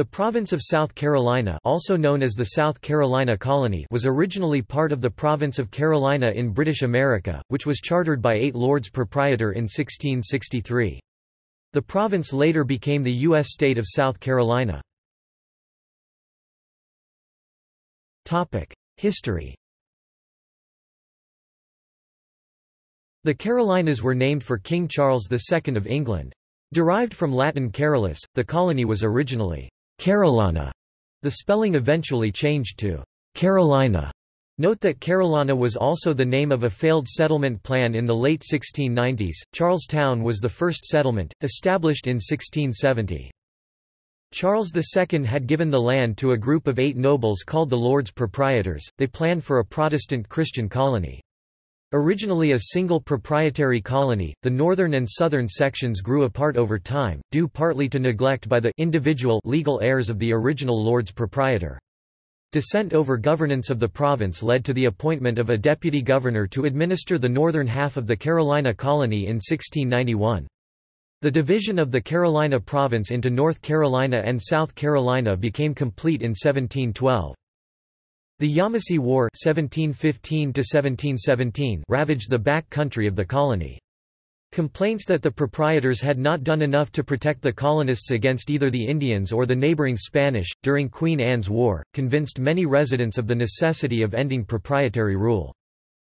The province of South Carolina also known as the South Carolina Colony was originally part of the province of Carolina in British America, which was chartered by eight lords proprietor in 1663. The province later became the U.S. state of South Carolina. History The Carolinas were named for King Charles II of England. Derived from Latin Carolus, the colony was originally Carolana. The spelling eventually changed to Carolina. Note that Carolana was also the name of a failed settlement plan in the late 1690s. Charlestown was the first settlement, established in 1670. Charles II had given the land to a group of eight nobles called the Lords Proprietors. They planned for a Protestant Christian colony. Originally a single proprietary colony, the northern and southern sections grew apart over time, due partly to neglect by the individual legal heirs of the original lords proprietor. Dissent over governance of the province led to the appointment of a deputy governor to administer the northern half of the Carolina colony in 1691. The division of the Carolina province into North Carolina and South Carolina became complete in 1712. The Yamasee War 1715 ravaged the back country of the colony. Complaints that the proprietors had not done enough to protect the colonists against either the Indians or the neighboring Spanish, during Queen Anne's War, convinced many residents of the necessity of ending proprietary rule.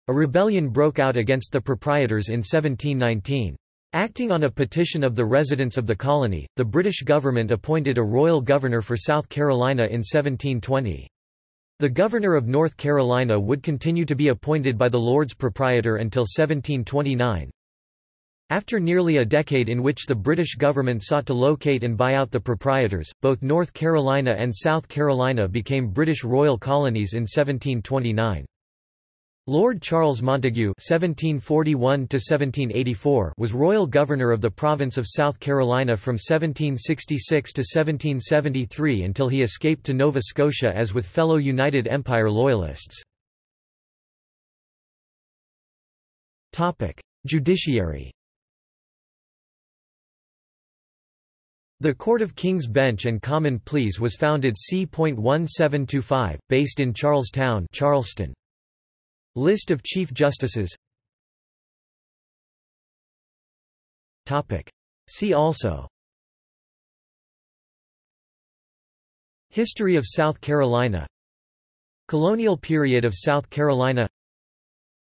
A rebellion broke out against the proprietors in 1719. Acting on a petition of the residents of the colony, the British government appointed a royal governor for South Carolina in 1720. The governor of North Carolina would continue to be appointed by the Lords Proprietor until 1729. After nearly a decade in which the British government sought to locate and buy out the proprietors, both North Carolina and South Carolina became British royal colonies in 1729. Lord Charles Montagu (1741–1784) was royal governor of the province of South Carolina from 1766 to 1773 until he escaped to Nova Scotia as with fellow United Empire Loyalists. Topic: Judiciary. The Court of King's Bench and Common Pleas was founded c.1725, based in Charlestown, Charleston. List of Chief Justices. See also. History of South Carolina. Colonial period of South Carolina.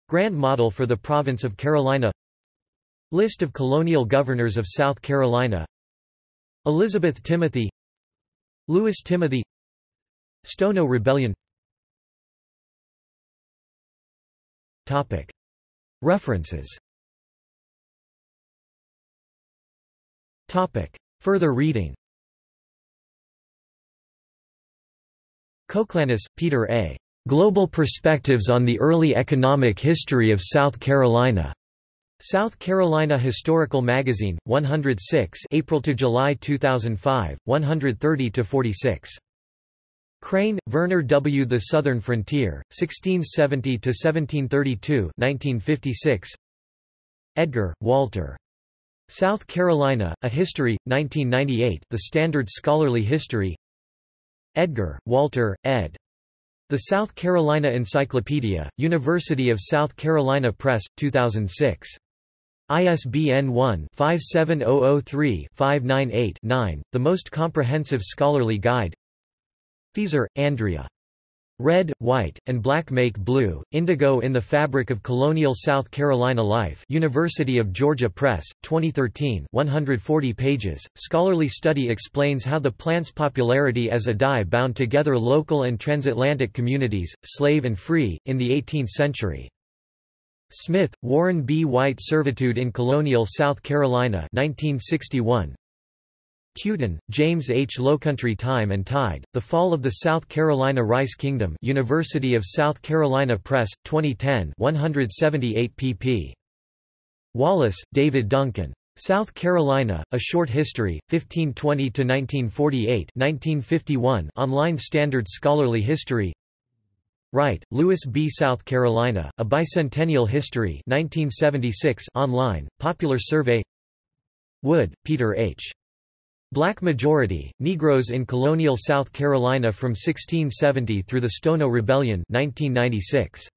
Grand Model for the Province of Carolina. List of colonial governors of South Carolina. Elizabeth Timothy. Louis Timothy. Stono Rebellion References Further reading Coclanis, Peter A. Global Perspectives on the Early Economic History of South Carolina. South Carolina Historical Magazine, 106 April to July 2005, 130–46. Crane, Verner W. The Southern Frontier, 1670–1732 1956. Edgar, Walter. South Carolina, A History, 1998 The Standard Scholarly History Edgar, Walter, ed. The South Carolina Encyclopedia, University of South Carolina Press, 2006. ISBN 1-57003-598-9, the most comprehensive scholarly guide Feeser, Andrea. Red, White, and Black Make Blue, Indigo in the Fabric of Colonial South Carolina Life University of Georgia Press, 2013 140 pages. Scholarly study explains how the plant's popularity as a dye bound together local and transatlantic communities, slave and free, in the 18th century. Smith, Warren B. White Servitude in Colonial South Carolina 1961, Tuten, James H. Lowcountry Time and Tide, The Fall of the South Carolina Rice Kingdom University of South Carolina Press, 2010 178 pp. Wallace, David Duncan. South Carolina, A Short History, 1520–1948 1951 Online Standard Scholarly History Wright, Louis B. South Carolina, A Bicentennial History 1976 online, Popular Survey Wood, Peter H. Black majority, Negroes in colonial South Carolina from 1670 through the Stono Rebellion 1996.